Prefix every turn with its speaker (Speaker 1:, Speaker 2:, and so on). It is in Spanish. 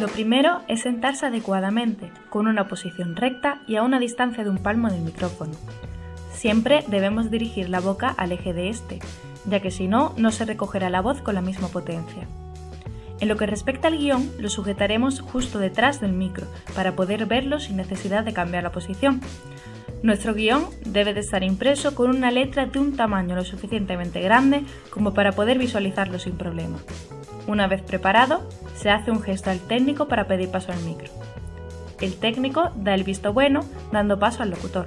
Speaker 1: Lo primero es sentarse adecuadamente, con una posición recta y a una distancia de un palmo del micrófono. Siempre debemos dirigir la boca al eje de este, ya que si no, no se recogerá la voz con la misma potencia. En lo que respecta al guion, lo sujetaremos justo detrás del micro, para poder verlo sin necesidad de cambiar la posición. Nuestro guion debe de estar impreso con una letra de un tamaño lo suficientemente grande como para poder visualizarlo sin problema. Una vez preparado, se hace un gesto al técnico para pedir paso al micro. El técnico da el visto bueno, dando paso al locutor.